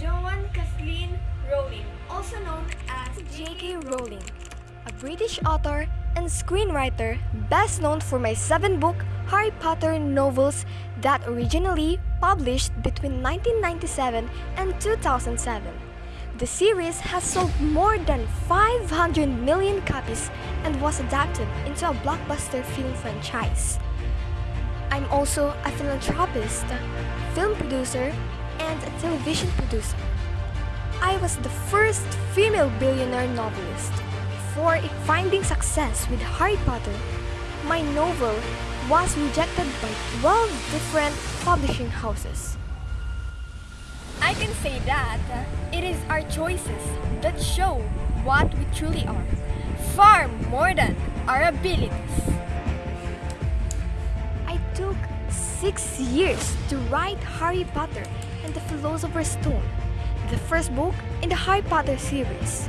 Joanne Kathleen Rowling, also known as J.K. Rowling, a British author and screenwriter best known for my seven book Harry Potter novels that originally published between 1997 and 2007. The series has sold more than 500 million copies and was adapted into a blockbuster film franchise. I'm also a philanthropist, film producer, and a television producer. I was the first female billionaire novelist. Before finding success with Harry Potter, my novel was rejected by 12 different publishing houses. I can say that it is our choices that show what we truly are, far more than our abilities. Six years to write Harry Potter and the Philosopher's Stone, the first book in the Harry Potter series.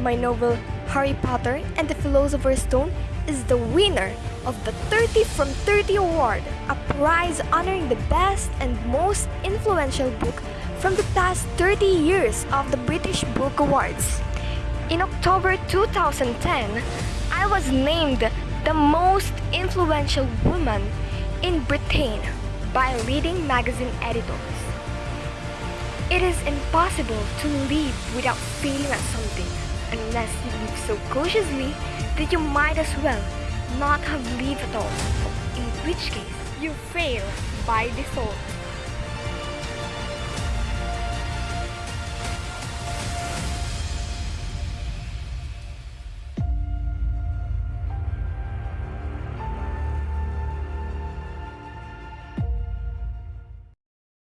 My novel Harry Potter and the Philosopher's Stone is the winner of the 30 from 30 award, a prize honoring the best and most influential book from the past 30 years of the British Book Awards. In October 2010, I was named the most influential woman in Britain by leading magazine editors. It is impossible to live without failing at something unless you live so cautiously that you might as well not have lived at all, in which case you fail by default.